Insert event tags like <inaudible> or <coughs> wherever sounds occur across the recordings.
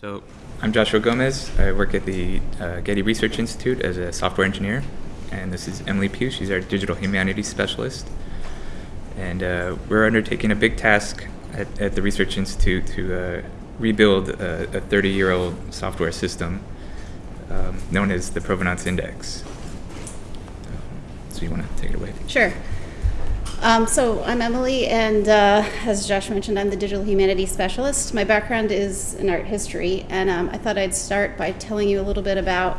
So I'm Joshua Gomez. I work at the uh, Getty Research Institute as a software engineer. And this is Emily Pugh. She's our digital humanities specialist. And uh, we're undertaking a big task at, at the Research Institute to uh, rebuild a, a 30 year old software system um, known as the Provenance Index. So you want to take it away? Sure. Um, so I'm Emily, and uh, as Josh mentioned, I'm the digital humanities specialist. My background is in art history, and um, I thought I'd start by telling you a little bit about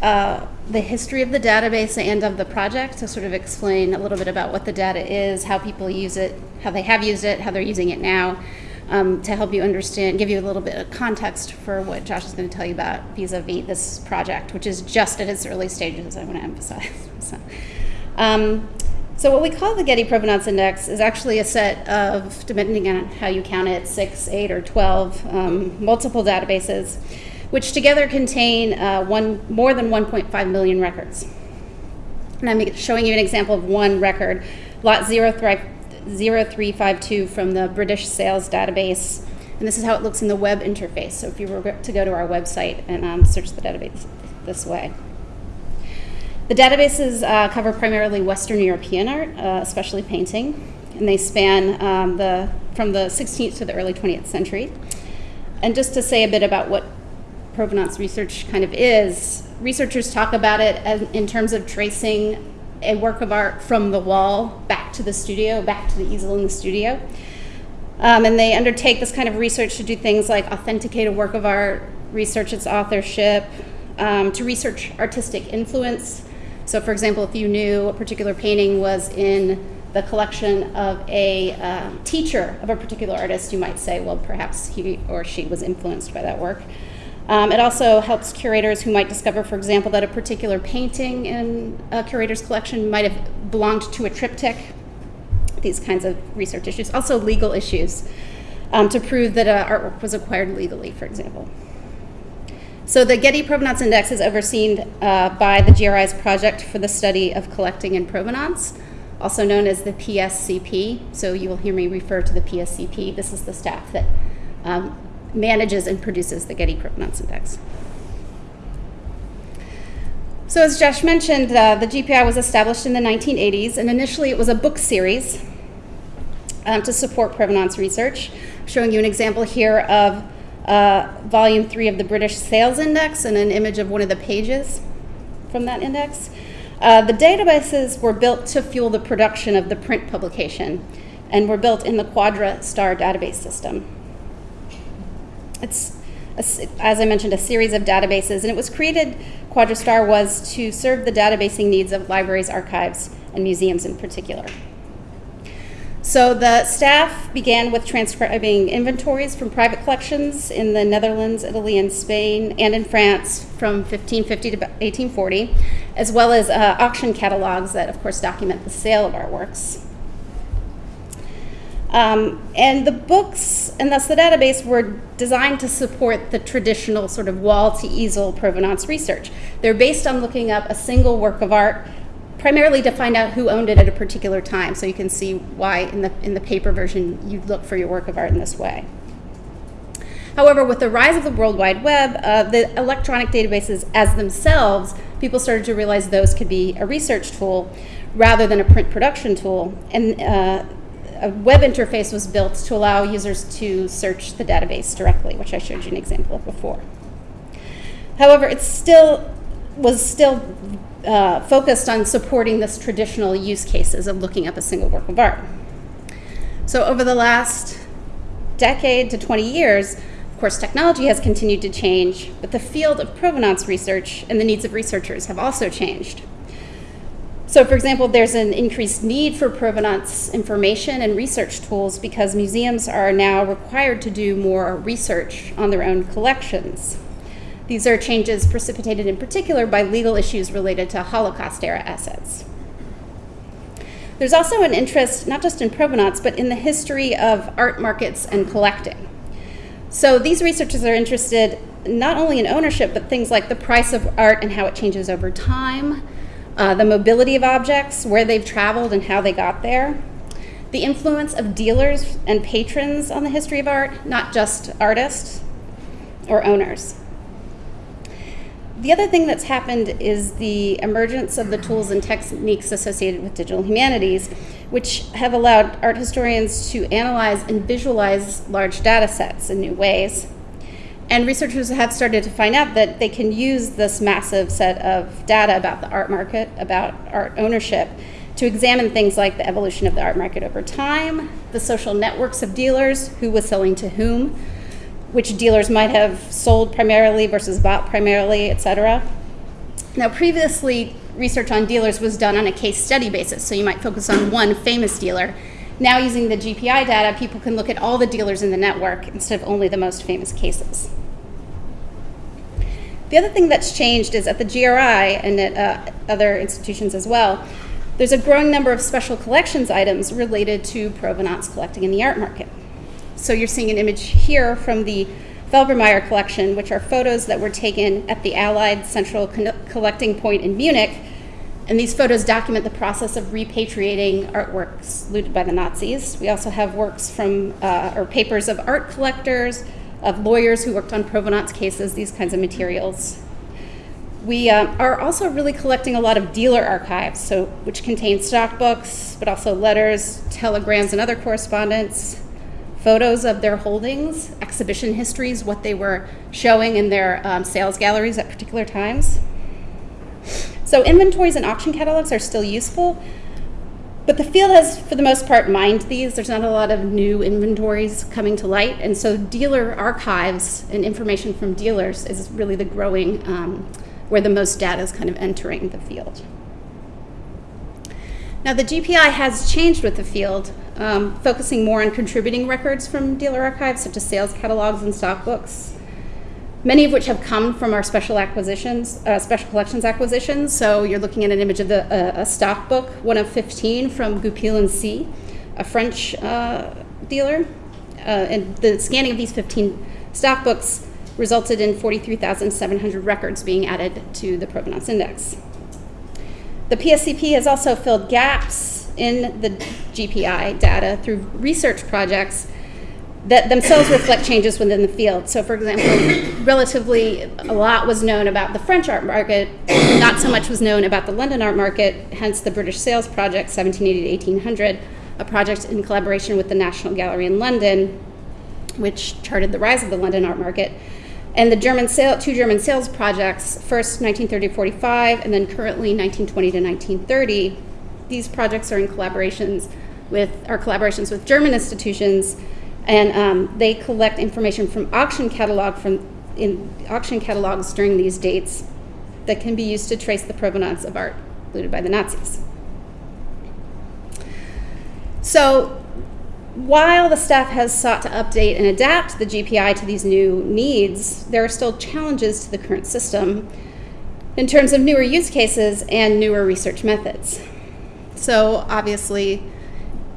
uh, the history of the database and of the project to sort of explain a little bit about what the data is, how people use it, how they have used it, how they're using it now, um, to help you understand, give you a little bit of context for what Josh is going to tell you about vis-a-vis this project, which is just at its early stages, I want to emphasize. <laughs> so, um, so what we call the Getty Provenance Index is actually a set of, depending on how you count it, six, eight, or 12 um, multiple databases, which together contain uh, one, more than 1.5 million records. And I'm showing you an example of one record, lot 0352 from the British Sales Database. And this is how it looks in the web interface. So if you were to go to our website and um, search the database this way. The databases uh, cover primarily Western European art, uh, especially painting, and they span um, the, from the 16th to the early 20th century. And just to say a bit about what provenance research kind of is, researchers talk about it as, in terms of tracing a work of art from the wall back to the studio, back to the easel in the studio. Um, and they undertake this kind of research to do things like authenticate a work of art, research its authorship, um, to research artistic influence, so for example, if you knew a particular painting was in the collection of a uh, teacher of a particular artist, you might say, well, perhaps he or she was influenced by that work. Um, it also helps curators who might discover, for example, that a particular painting in a curator's collection might have belonged to a triptych, these kinds of research issues. Also legal issues um, to prove that uh, artwork was acquired legally, for example. So the Getty Provenance Index is overseen uh, by the GRI's Project for the Study of Collecting and Provenance, also known as the PSCP. So you will hear me refer to the PSCP. This is the staff that um, manages and produces the Getty Provenance Index. So as Josh mentioned, uh, the GPI was established in the 1980s, and initially it was a book series um, to support provenance research. Showing you an example here of uh, volume three of the British Sales Index and an image of one of the pages from that index. Uh, the databases were built to fuel the production of the print publication and were built in the QuadraStar database system. It's, a, as I mentioned, a series of databases, and it was created, QuadraStar was to serve the databasing needs of libraries, archives, and museums in particular. So the staff began with transcribing inventories from private collections in the Netherlands, Italy, and Spain, and in France from 1550 to 1840, as well as uh, auction catalogs that, of course, document the sale of artworks. Um, and the books, and thus the database, were designed to support the traditional sort of wall to easel provenance research. They're based on looking up a single work of art primarily to find out who owned it at a particular time. So you can see why in the, in the paper version you look for your work of art in this way. However, with the rise of the World Wide Web, uh, the electronic databases as themselves, people started to realize those could be a research tool rather than a print production tool. And uh, a web interface was built to allow users to search the database directly, which I showed you an example of before. However, it's still was still uh, focused on supporting this traditional use cases of looking up a single work of art. So over the last decade to 20 years, of course, technology has continued to change, but the field of provenance research and the needs of researchers have also changed. So for example, there's an increased need for provenance information and research tools because museums are now required to do more research on their own collections. These are changes precipitated in particular by legal issues related to Holocaust era assets. There's also an interest, not just in provenance, but in the history of art markets and collecting. So these researchers are interested not only in ownership, but things like the price of art and how it changes over time, uh, the mobility of objects, where they've traveled and how they got there, the influence of dealers and patrons on the history of art, not just artists or owners. The other thing that's happened is the emergence of the tools and techniques associated with digital humanities, which have allowed art historians to analyze and visualize large data sets in new ways. And researchers have started to find out that they can use this massive set of data about the art market, about art ownership, to examine things like the evolution of the art market over time, the social networks of dealers, who was selling to whom, which dealers might have sold primarily versus bought primarily, et cetera. Now, previously, research on dealers was done on a case study basis, so you might focus on one famous dealer. Now, using the GPI data, people can look at all the dealers in the network instead of only the most famous cases. The other thing that's changed is at the GRI and at uh, other institutions as well, there's a growing number of special collections items related to provenance collecting in the art market. So you're seeing an image here from the Felbermeyer collection, which are photos that were taken at the Allied Central Collecting Point in Munich. And these photos document the process of repatriating artworks looted by the Nazis. We also have works from, uh, or papers of art collectors, of lawyers who worked on provenance cases, these kinds of materials. We um, are also really collecting a lot of dealer archives, so which contain stock books, but also letters, telegrams, and other correspondence, photos of their holdings, exhibition histories, what they were showing in their um, sales galleries at particular times. So inventories and auction catalogs are still useful, but the field has, for the most part, mined these. There's not a lot of new inventories coming to light, and so dealer archives and information from dealers is really the growing, um, where the most data is kind of entering the field. Now, the GPI has changed with the field, um, focusing more on contributing records from dealer archives, such as sales catalogs and stock books, many of which have come from our special acquisitions, uh, special collections acquisitions. So you're looking at an image of the, uh, a stock book, one of 15 from Goupil and Cie, a French uh, dealer. Uh, and the scanning of these 15 stock books resulted in 43,700 records being added to the provenance index. The PSCP has also filled gaps in the GPI data through research projects that themselves reflect changes within the field. So, for example, relatively a lot was known about the French art market, not so much was known about the London art market, hence the British Sales Project, 1780 to 1800, a project in collaboration with the National Gallery in London, which charted the rise of the London art market. And the German sale, two German sales projects, first 1930 to 45, and then currently 1920 to 1930. These projects are in collaborations with our collaborations with German institutions, and um, they collect information from auction catalog from in auction catalogs during these dates that can be used to trace the provenance of art looted by the Nazis. So while the staff has sought to update and adapt the GPI to these new needs, there are still challenges to the current system in terms of newer use cases and newer research methods. So obviously,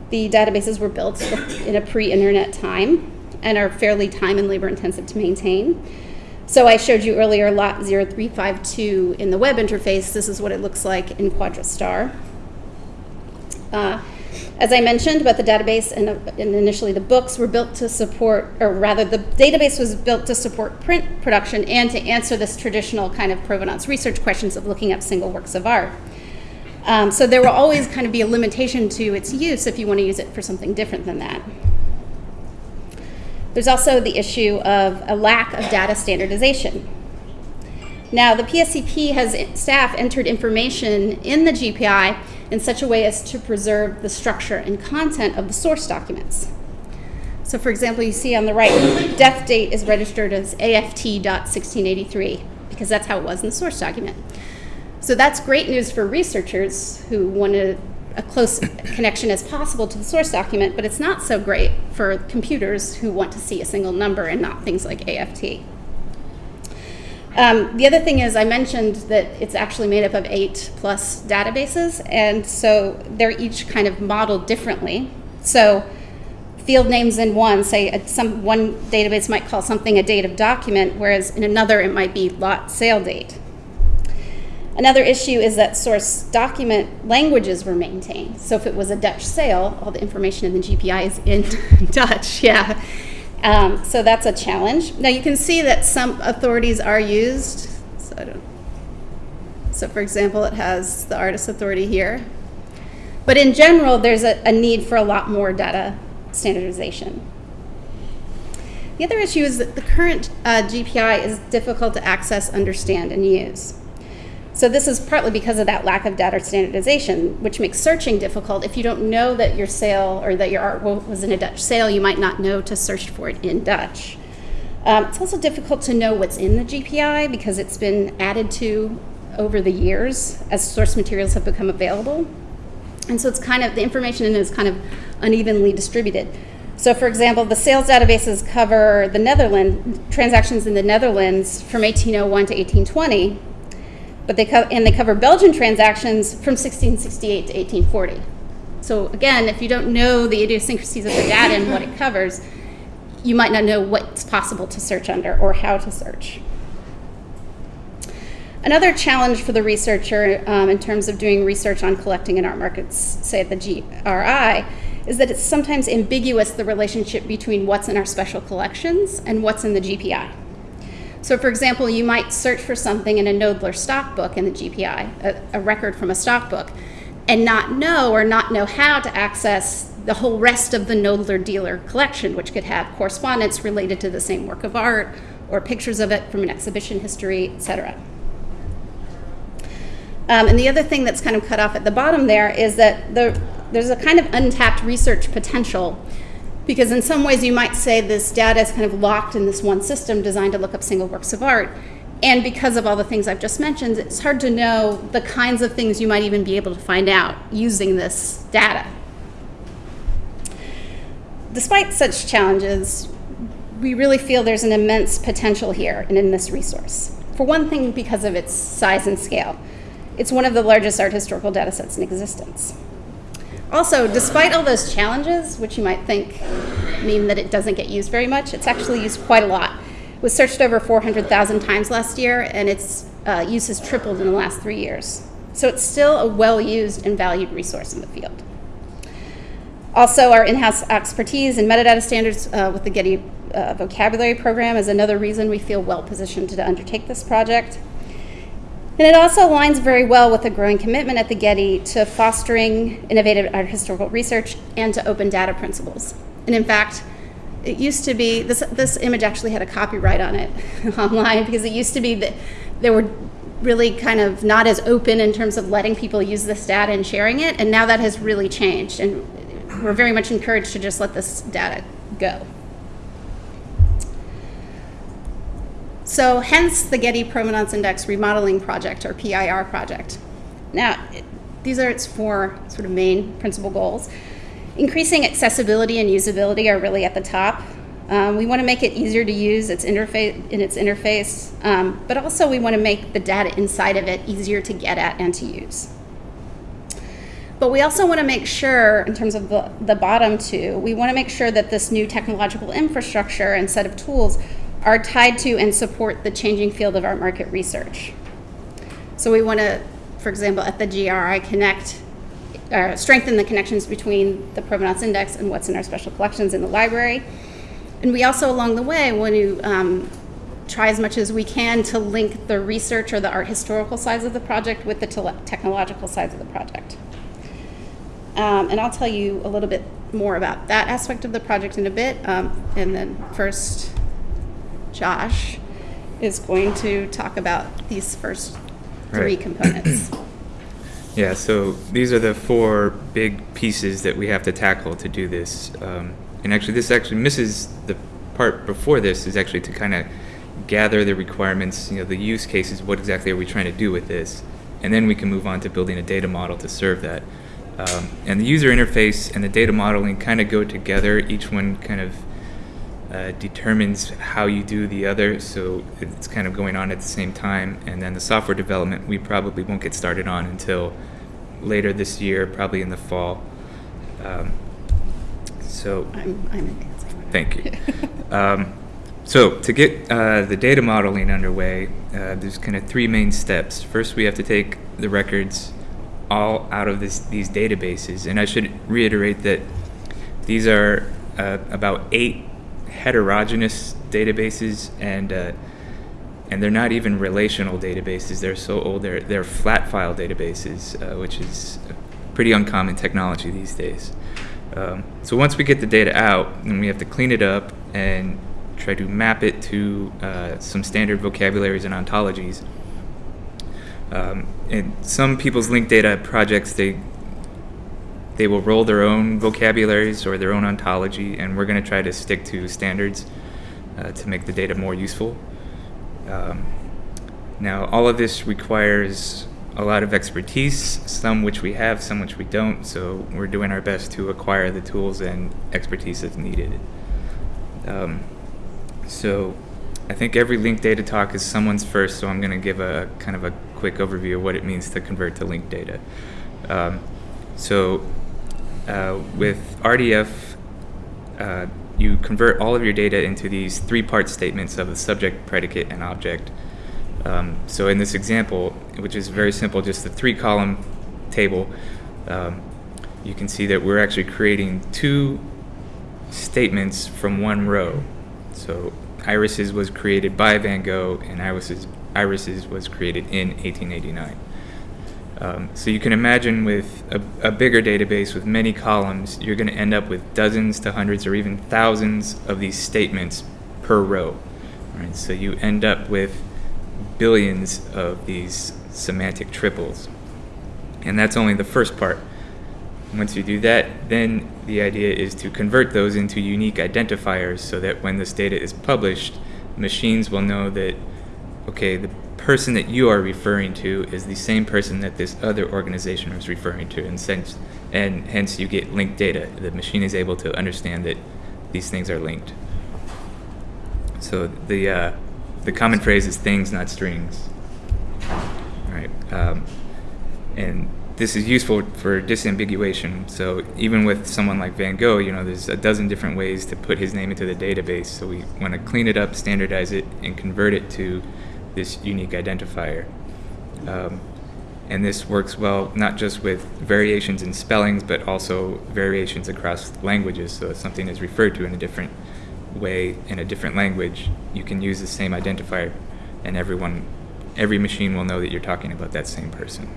the databases were built in a pre-internet time and are fairly time and labor intensive to maintain. So I showed you earlier lot 0352 in the web interface. This is what it looks like in QuadraStar. Uh, as I mentioned about the database and, and, initially the books were built to support, or rather the database was built to support print production and to answer this traditional kind of provenance research questions of looking up single works of art. Um, so there will always kind of be a limitation to its use if you want to use it for something different than that. There's also the issue of a lack of data standardization. Now, the PSCP has staff entered information in the GPI in such a way as to preserve the structure and content of the source documents. So for example, you see on the right, death date is registered as AFT.1683 because that's how it was in the source document. So that's great news for researchers who want a, a close <coughs> connection as possible to the source document, but it's not so great for computers who want to see a single number and not things like AFT. Um, the other thing is I mentioned that it's actually made up of eight plus databases, and so they're each kind of modeled differently. So field names in one, say some one database might call something a date of document, whereas in another it might be lot sale date. Another issue is that source document languages were maintained. So if it was a Dutch sale, all the information in the GPI is in <laughs> Dutch, yeah. Um, so that's a challenge. Now you can see that some authorities are used. So, I don't, so for example, it has the artist authority here. But in general, there's a, a need for a lot more data standardization. The other issue is that the current uh, GPI is difficult to access, understand, and use. So this is partly because of that lack of data standardization, which makes searching difficult. If you don't know that your sale or that your art was in a Dutch sale, you might not know to search for it in Dutch. Um, it's also difficult to know what's in the GPI because it's been added to over the years as source materials have become available. And so it's kind of, the information in it is kind of unevenly distributed. So for example, the sales databases cover the Netherlands, transactions in the Netherlands from 1801 to 1820, but they and they cover Belgian transactions from 1668 to 1840. So again, if you don't know the idiosyncrasies of the data and what it covers, you might not know what's possible to search under or how to search. Another challenge for the researcher um, in terms of doing research on collecting in art markets, say at the GRI, is that it's sometimes ambiguous the relationship between what's in our special collections and what's in the GPI. So, for example, you might search for something in a Knoedler stock book in the GPI, a, a, record from a stock book, and not know or not know how to access the whole rest of the Knoedler dealer collection, which could have correspondence related to the same work of art or pictures of it from an exhibition history, etc. Um, and the other thing that's kind of cut off at the bottom there is that the, there's a kind of untapped research potential because in some ways you might say this data is kind of locked in this one system designed to look up single works of art. And because of all the things I've just mentioned, it's hard to know the kinds of things you might even be able to find out using this data. Despite such challenges, we really feel there's an immense potential here and in this resource. For one thing, because of its size and scale. It's one of the largest art historical data sets in existence. Also, despite all those challenges, which you might think mean that it doesn't get used very much, it's actually used quite a lot. It was searched over 400,000 times last year, and its uh, use has tripled in the last three years. So it's still a well used and valued resource in the field. Also, our in house expertise in metadata standards uh, with the Getty uh, Vocabulary Program is another reason we feel well positioned to undertake this project. And it also aligns very well with the growing commitment at the Getty to fostering innovative art historical research and to open data principles. And in fact, it used to be this this image actually had a copyright on it <laughs> online because it used to be that there were really kind of not as open in terms of letting people use this data and sharing it and now that has really changed and we're very much encouraged to just let this data go. So hence the Getty Provenance Index Remodeling Project, or PIR project. Now, these are its four sort of main principal goals. Increasing accessibility and usability are really at the top. Um, we want to make it easier to use its interface in its interface, um, but also we want to make the data inside of it easier to get at and to use. But we also want to make sure, in terms of the, the bottom two, we want to make sure that this new technological infrastructure and set of tools are tied to and support the changing field of art market research. So we want to, for example, at the GRI, connect, uh, strengthen the connections between the Provenance Index and what's in our special collections in the library. And we also, along the way, want to um, try as much as we can to link the research or the art historical sides of the project with the technological sides of the project. Um, and I'll tell you a little bit more about that aspect of the project in a bit. Um, and then first, Josh is going to talk about these first three Right. components. <clears throat> Yeah, so these are the four big pieces that we have to tackle to do this. Um, and actually, this actually misses the part before this is actually to kind of gather the requirements, you know, the use cases, what exactly are we trying to do with this? And then we can move on to building a data model to serve that. Um, and the user interface and the data modeling kind of go together. Each one kind of uh, determines how you do the other, so it's kind of going on at the same time. And then the software development, we probably won't get started on until later this year, probably in the fall. Um, so I'm, I'm advancing. Thank you. <laughs> um, so to get uh, the data modeling underway, uh, there's kind of three main steps. First, we have to take the records all out of this, these databases, and I should reiterate that these are uh, about eight heterogeneous databases, and uh, and they're not even relational databases. They're so old. They're they're flat file databases, uh, which is pretty uncommon technology these days. Um, so once we get the data out, then we have to clean it up and try to map it to uh, some standard vocabularies and ontologies. Um, and some people's linked data projects, they they will roll their own vocabularies or their own ontology, and we're going to try to stick to standards uh, to make the data more useful. Um, now, all of this requires a lot of expertise, some which we have, some which we don't, so we're doing our best to acquire the tools and expertise that's needed. Um, so I think every linked data talk is someone's first, so I'm going to give a kind of a quick overview of what it means to convert to linked data. Um, so uh, with RDF, uh, you convert all of your data into these three-part statements of the subject, predicate, and object. Um, so in this example, which is very simple, just a three-column table, um, you can see that we're actually creating two statements from one row. So Irises was created by Van Gogh, and Irises, Irises was created in 1889. Um, so you can imagine with a, a, bigger database with many columns, you're going to end up with dozens to hundreds or even thousands of these statements per row. Right? So you end up with billions of these semantic triples. And that's only the first part. Once you do that, then the idea is to convert those into unique identifiers so that when this data is published, machines will know that, okay, the person that you are referring to is the same person that this other organization was referring to, and, sense, and hence you get linked data. The machine is able to understand that these things are linked. So the uh, the common phrase is things, not strings. All right, um, and this is useful for disambiguation. So even with someone like Van Gogh, you know, there's a dozen different ways to put his name into the database. So we want to clean it up, standardize it, and convert it to this unique identifier. Um, and this works well not just with variations in spellings, but also variations across languages. So if something is referred to in a different way in a different language, you can use the same identifier, and everyone, every machine will know that you're talking about that same person.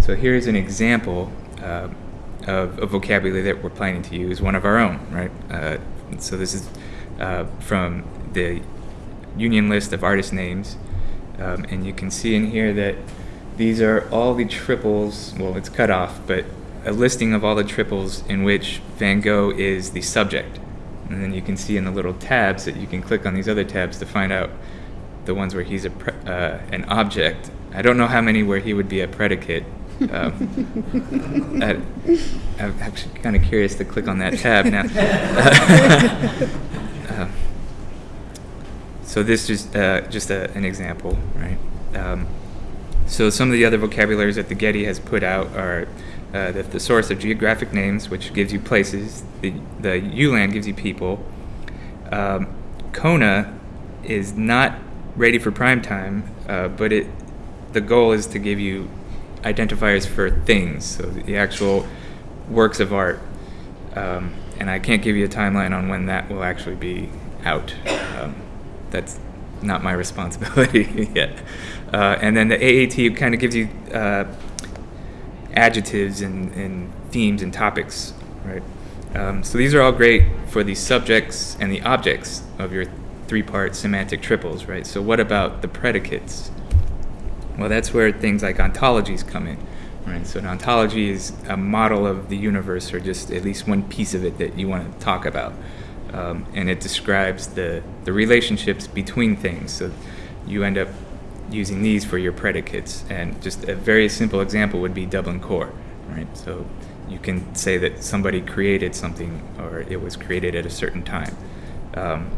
So here's an example uh, of a vocabulary that we're planning to use, one of our own, right? Uh, so this is uh, from the union list of artist names. Um, and you can see in here that these are all the triples, well, it's cut off, but a listing of all the triples in which Van Gogh is the subject. And then you can see in the little tabs that you can click on these other tabs to find out the ones where he's a uh, an object. I don't know how many where he would be a predicate. Um, <laughs> I, I'm actually kind of curious to click on that tab now. <laughs> So this is uh, just a, an example, right? Um, so some of the other vocabularies that the Getty has put out are uh, Thesaurus of Geographic Names, which gives you places. The, the ULAN gives you people. Um, CONA is not ready for prime time, uh, but it the goal is to give you identifiers for things, so the actual works of art. Um, and I can't give you a timeline on when that will actually be out. Um, that's not my <laughs> responsibility <laughs> yet. Uh, and then the AAT kind of gives you uh, adjectives and, and, themes and topics, right? Um, so these are all great for the subjects and the objects of your three-part semantic triples, right? So what about the predicates? Well, that's where things like ontologies come in. Right, so an ontology is a model of the universe, or just at least one piece of it that you want to talk about, um, and it describes the the relationships between things. So you end up using these for your predicates, and just a very simple example would be Dublin Core, right? So you can say that somebody created something, or it was created at a certain time. Um,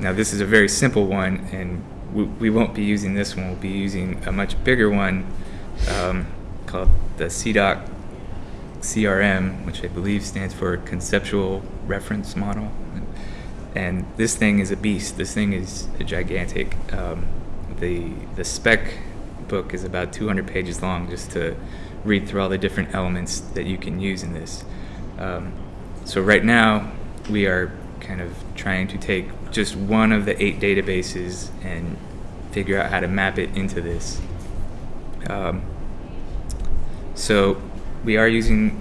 now this is a very simple one, and we, we, won't be using this one. We'll be using a much bigger one. Um, called the CIDOC CRM, which I believe stands for Conceptual Reference Model. And this thing is a beast. This thing is a gigantic. Um, the the spec book is about 200 pages long just to read through all the different elements that you can use in this. Um, so right now we are kind of trying to take just one of the eight databases and figure out how to map it into this. Um, so we are using,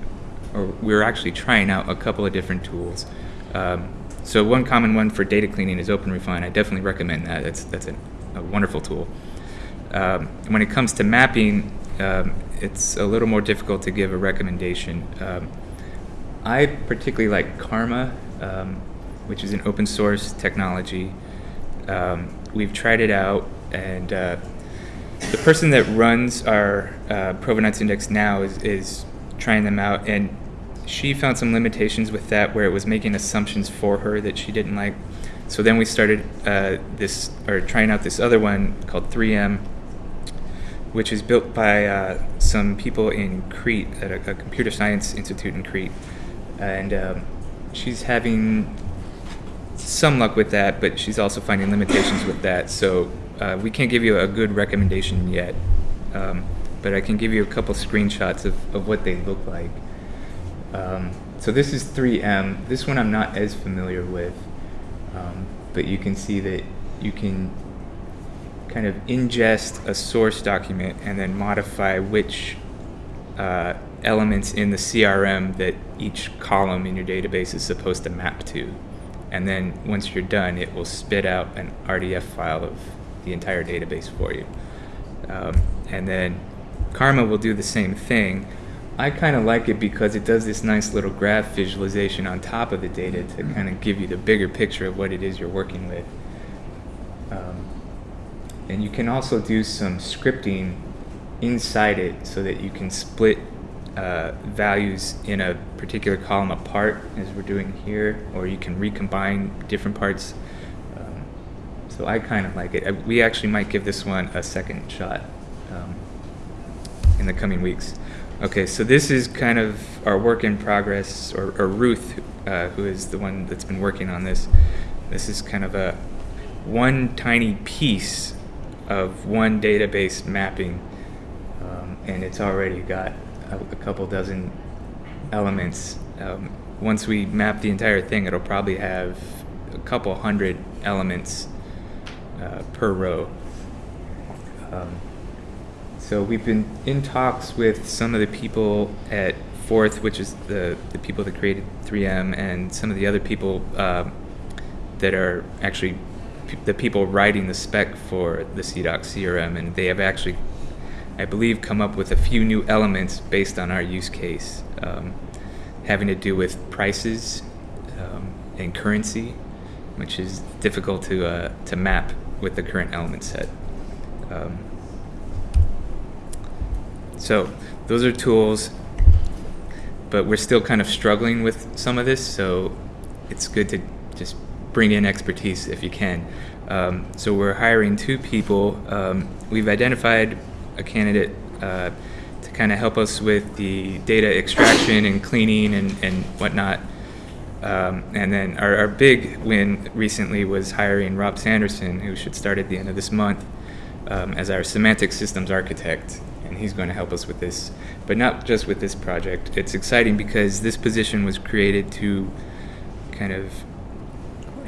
or we're actually trying out a couple of different tools. Um, so one common one for data cleaning is OpenRefine. I definitely recommend that. That's that's a, a wonderful tool. Um, when it comes to mapping, um, it's a little more difficult to give a recommendation. Um, I particularly like Karma, um, which is an open source technology. Um, we've tried it out, and uh, the person that runs our uh, provenance index now is, is trying them out, and she found some limitations with that where it was making assumptions for her that she didn't like. So then we started uh, this, or trying out this other one called 3M, which is built by uh, some people in Crete at a, a, computer science institute in Crete, and um, she's having some luck with that, but she's also finding limitations with that. So uh, we can't give you a good recommendation yet, um, but I can give you a couple screenshots of, of what they look like. Um, so this is 3M. This one I'm not as familiar with, um, but you can see that you can kind of ingest a source document and then modify which uh, elements in the CRM that each column in your database is supposed to map to. And then once you're done, it will spit out an RDF file of the entire database for you. Um, and then Karma will do the same thing. I kind of like it because it does this nice little graph visualization on top of the data to kind of give you the bigger picture of what it is you're working with. Um, and you can also do some scripting inside it so that you can split uh, values in a particular column apart as we're doing here, or you can recombine different parts. Um, so I kind of like it. We actually might give this one a second shot um, in the coming weeks. Okay, so this is kind of our work in progress, or, or Ruth, uh, who is the one that's been working on this. This is kind of a one tiny piece of one database mapping, um, and it's already got a, a couple dozen elements. Um, once we map the entire thing, it'll probably have a couple hundred elements uh, per row. Um, so we've been in talks with some of the people at Forth, which is the, the people that created 3M, and some of the other people uh, that are actually the people writing the spec for the CIDOC CRM, and they have actually I believe, come up with a few new elements based on our use case, um, having to do with prices um, and currency, which is difficult to, uh, to map with the current element set. Um, so those are tools, but we're still kind of struggling with some of this, so it's good to just bring in expertise if you can. Um, so we're hiring two people. Um, we've identified a candidate uh, to kind of help us with the data extraction and cleaning and, and whatnot. Um, and then our, our, big win recently was hiring Rob Sanderson, who should start at the end of this month, um, as our semantic systems architect. And he's going to help us with this, but not just with this project. It's exciting because this position was created to kind of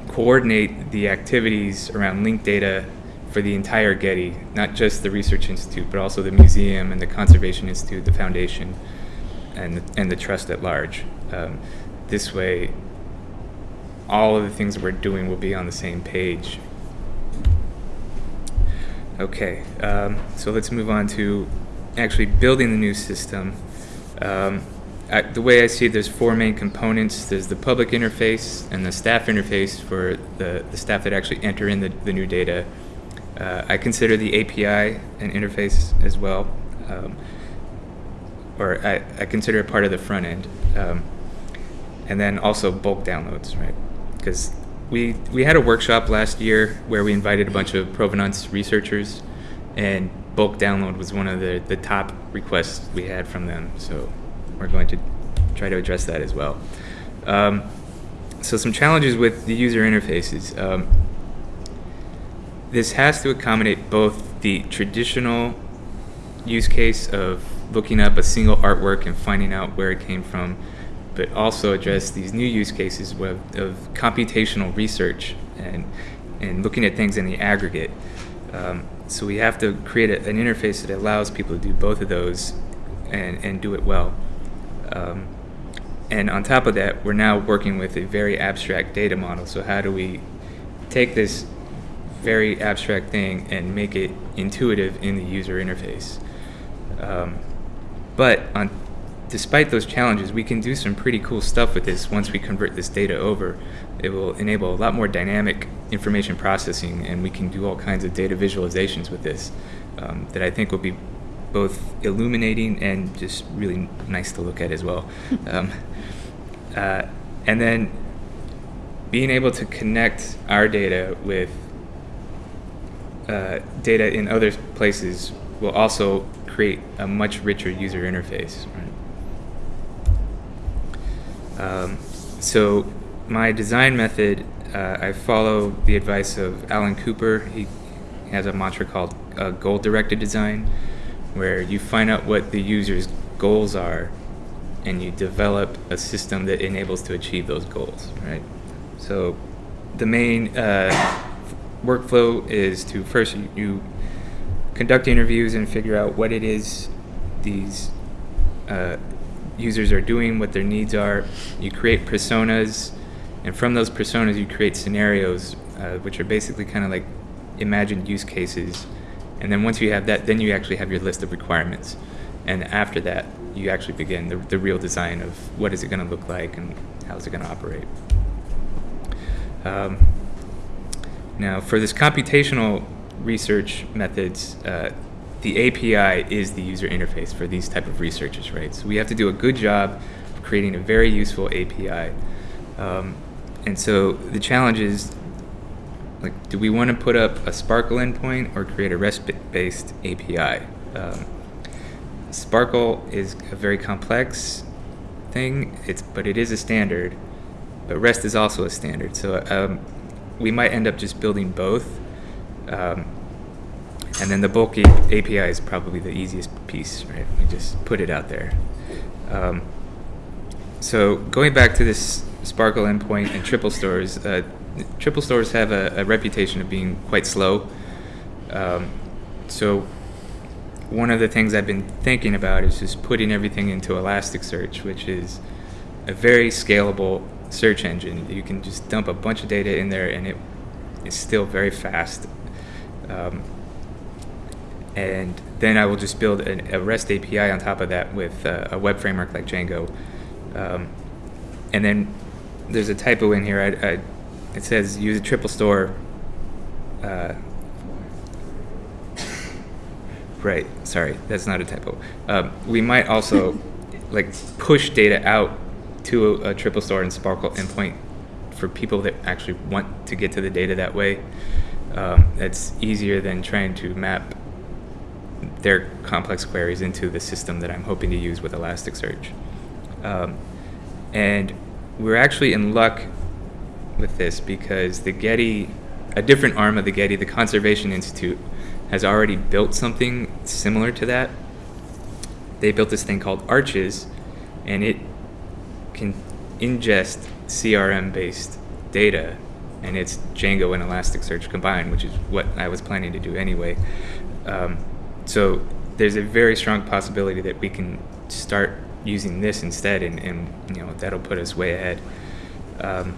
coordinate the activities around linked data for the entire Getty, not just the Research Institute, but also the museum and the Conservation Institute, the foundation, and the, and the trust at large. Um, this way, all of the things that we're doing will be on the same page. Okay, um, so let's move on to actually building the new system. Um, I, the way I see it, there's four main components. There's the public interface and the staff interface for the, the staff that actually enter in the, the new data. Uh, I consider the API an interface as well, um, or I, I, consider it part of the front end. Um, and then also bulk downloads, right? Because we, we had a workshop last year where we invited a bunch of provenance researchers, and bulk download was one of the, the top requests we had from them. So we're going to try to address that as well. Um, so some challenges with the user interfaces. Um, this has to accommodate both the traditional use case of looking up a single artwork and finding out where it came from, but also address these new use cases of, of computational research and, and looking at things in the aggregate. Um, so we have to create a, an interface that allows people to do both of those and, and do it well. Um, and on top of that, we're now working with a very abstract data model. So how do we take this very abstract thing and make it intuitive in the user interface? Um, but on, despite those challenges, we can do some pretty cool stuff with this once we convert this data over. It will enable a lot more dynamic information processing, and we can do all kinds of data visualizations with this um, that I think will be both illuminating and just really nice to look at as well. <laughs> um, uh, and then being able to connect our data with uh, data in other places will also create a much richer user interface. Right? Um, so my design method, uh, I follow the advice of Alan Cooper. He has a mantra called uh, goal-directed design, where you find out what the user's goals are, and you develop a system that enables to achieve those goals. Right. So the main uh, workflow is to first you, conduct interviews and figure out what it is these uh, users are doing, what their needs are. You create personas, and from those personas, you create scenarios, uh, which are basically kind of like imagined use cases. And then once you have that, then you actually have your list of requirements. And after that, you actually begin the, the real design of what is it going to look like and how is it going to operate. Um, now, for this computational research methods, uh, the API is the user interface for these type of researchers, right? So we have to do a good job of creating a very useful API. Um, and so the challenge is, like, do we want to put up a SPARQL endpoint or create a REST-based API? Um, SPARQL is a very complex thing, it's, but it is a standard, but REST is also a standard. So um, we might end up just building both. Um, and then the bulky API is probably the easiest piece, right? We just put it out there. Um, so going back to this SPARQL endpoint and triple stores, uh, triple stores have a, a, reputation of being quite slow. Um, so one of the things I've been thinking about is just putting everything into Elasticsearch, which is a very scalable search engine. You can just dump a bunch of data in there and it is still very fast. Um, and then I will just build an, a REST API on top of that with uh, a web framework like Django. Um, and then there's a typo in here. I, I, it says use a triple store. Uh, <laughs> right, sorry, that's not a typo. Um, we might also <laughs> like push data out to a, a triple store and SPARQL endpoint for people that actually want to get to the data that way. Um, it's easier than trying to map their complex queries into the system that I'm hoping to use with Elasticsearch. Um, and we're actually in luck with this because the Getty, a different arm of the Getty, the Conservation Institute, has already built something similar to that. They built this thing called Arches, and it can ingest CRM-based data, and it's Django and Elasticsearch combined, which is what I was planning to do anyway. Um, so there's a very strong possibility that we can start using this instead, and, and you know that'll put us way ahead. Um,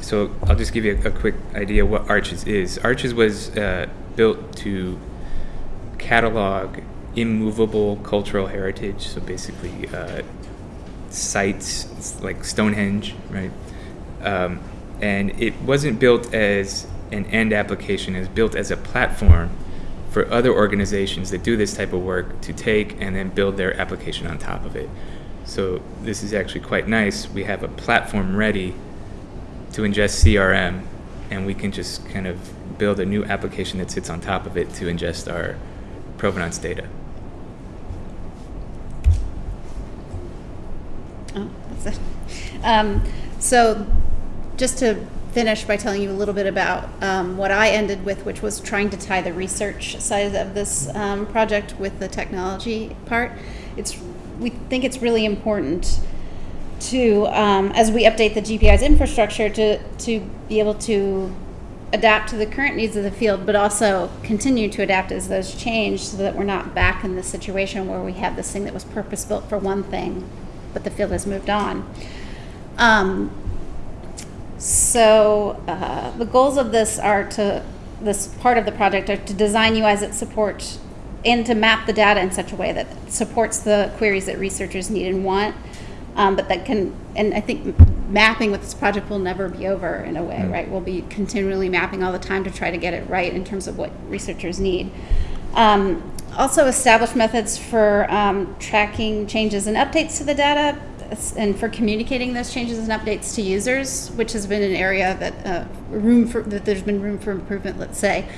so I'll just give you a, a, quick idea what Arches is. Arches was uh, built to catalog immovable cultural heritage, so basically uh, sites like Stonehenge, right? Um, and it wasn't built as an end application, it was built as a platform for other organizations that do this type of work to take and then build their application on top of it. So this is actually quite nice. We have a platform ready to ingest CRM, and we can just kind of build a new application that sits on top of it to ingest our provenance data. Oh, that's it. Um, so, just to finish by telling you a little bit about um, what I ended with, which was trying to tie the research side of this um, project with the technology part. It's we think it's really important to, um, as we update the GPI's infrastructure, to to be able to adapt to the current needs of the field, but also continue to adapt as those change so that we're not back in the situation where we have this thing that was purpose built for one thing, but the field has moved on. Um, so uh, the goals of this are to, this part of the project are to design UIs that support and to map the data in such a way that supports the queries that researchers need and want, um, but that can, and I think mapping with this project will never be over in a way, Mm. right? We'll be continually mapping all the time to try to get it right in terms of what researchers need. Um, also, establish methods for um, tracking changes and updates to the data and for communicating those changes and updates to users, which has been an area that uh, room for that there's been room for improvement. Let's say,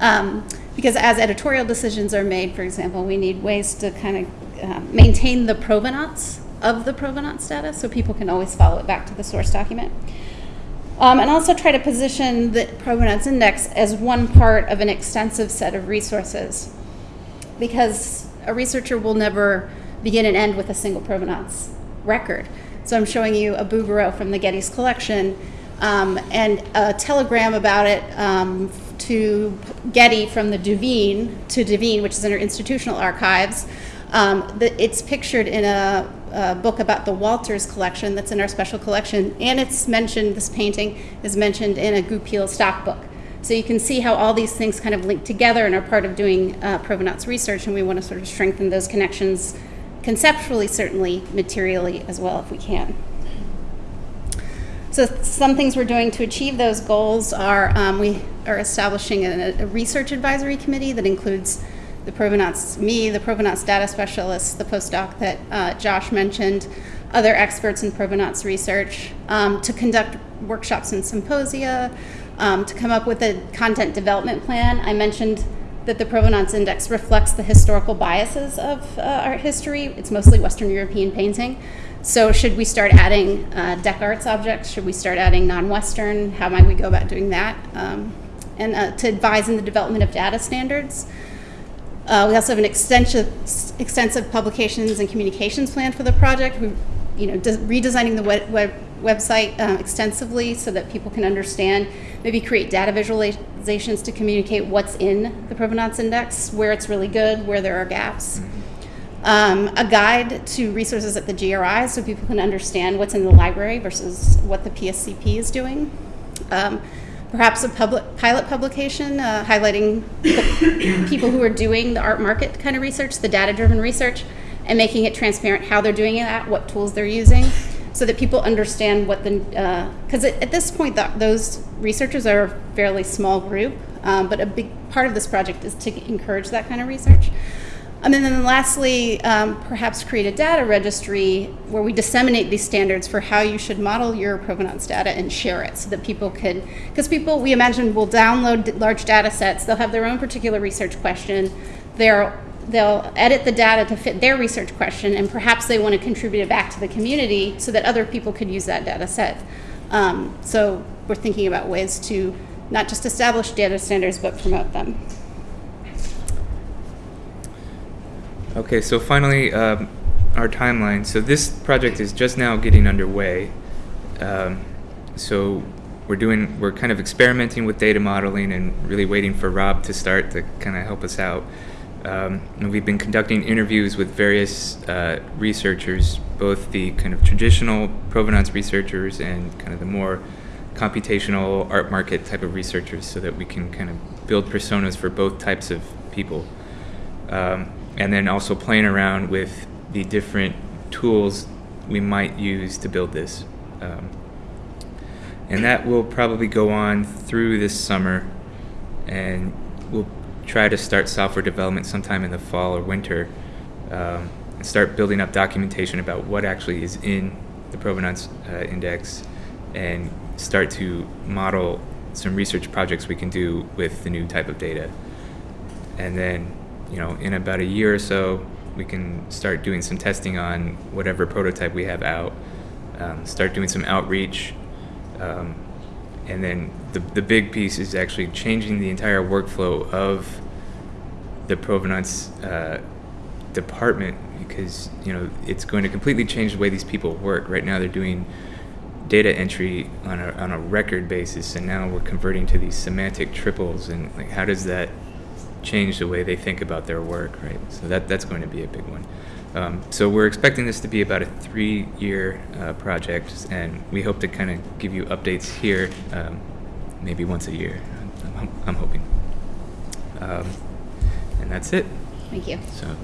um, because as editorial decisions are made, for example, we need ways to kind of uh, maintain the provenance of the provenance data, so people can always follow it back to the source document. Um, and also try to position the provenance index as one part of an extensive set of resources because a researcher will never begin and end with a single provenance record. So I'm showing you a Bouguereau from the Getty's collection um, and a telegram about it um, to Getty from the Duveen to Devine, which is in our institutional archives. Um, the, it's pictured in a, a book about the Walters collection that's in our special collection, and it's mentioned, this painting is mentioned in a Goupil stock book. So you can see how all these things kind of link together and are part of doing uh, provenance research, and we want to sort of strengthen those connections conceptually, certainly materially as well, if we can. So some things we're doing to achieve those goals are um, we are establishing a, a, research advisory committee that includes the provenance, me, the provenance data specialist, the postdoc that uh, Josh mentioned, other experts in provenance research, um, to conduct workshops and symposia, um, to come up with a content development plan. I mentioned that the provenance index reflects the historical biases of uh, art history. It's mostly Western European painting. So should we start adding uh, Dec Arts objects? Should we start adding non-Western? How might we go about doing that? Um, and uh, to advise in the development of data standards. Uh, we also have an extensive, extensive publications and communications plan for the project. We, you know, redesigning the web, web website um, extensively so that people can understand, maybe create data visualizations to communicate what's in the provenance index, where it's really good, where there are gaps. Um, a guide to resources at the GRI so people can understand what's in the library versus what the PSCP is doing. Um, perhaps a public pilot publication uh, highlighting the people who are doing the art market kind of research, the data-driven research, and making it transparent how they're doing that, what tools they're using, so that people understand what the because uh, at this point the, those researchers are a fairly small group, um, but a big part of this project is to encourage that kind of research. Um, and then lastly, um, perhaps create a data registry where we disseminate these standards for how you should model your provenance data and share it so that people could, because people, we imagine, will download large data sets, they'll have their own particular research question, they're, they'll edit the data to fit their research question, and perhaps they want to contribute it back to the community so that other people could use that data set. Um, so we're thinking about ways to not just establish data standards, but promote them. Okay, so finally, um, our timeline. So this project is just now getting underway. Um, so we're doing, we're kind of experimenting with data modeling and really waiting for Rob to start to kind of help us out. Um, and we've been conducting interviews with various uh, researchers, both the kind of traditional provenance researchers and kind of the more computational art market type of researchers so that we can kind of build personas for both types of people. Um, and then also playing around with the different tools we might use to build this. Um, and that will probably go on through this summer, and we'll try to start software development sometime in the fall or winter, um, and start building up documentation about what actually is in the provenance uh, index, and start to model some research projects we can do with the new type of data. And then you know, in about a year or so, we can start doing some testing on whatever prototype we have out, um, start doing some outreach, um, and then the, the big piece is actually changing the entire workflow of the provenance uh, department because you know it's going to completely change the way these people work. Right now, they're doing data entry on a, on a record basis, and now we're converting to these semantic triples. And like, how does that change the way they think about their work? Right. So that that's going to be a big one. Um, so we're expecting this to be about a three-year uh, project, and we hope to kind of give you updates here, um, maybe once a year. I'm, I'm, I'm hoping. Um, and that's it. Thank you. So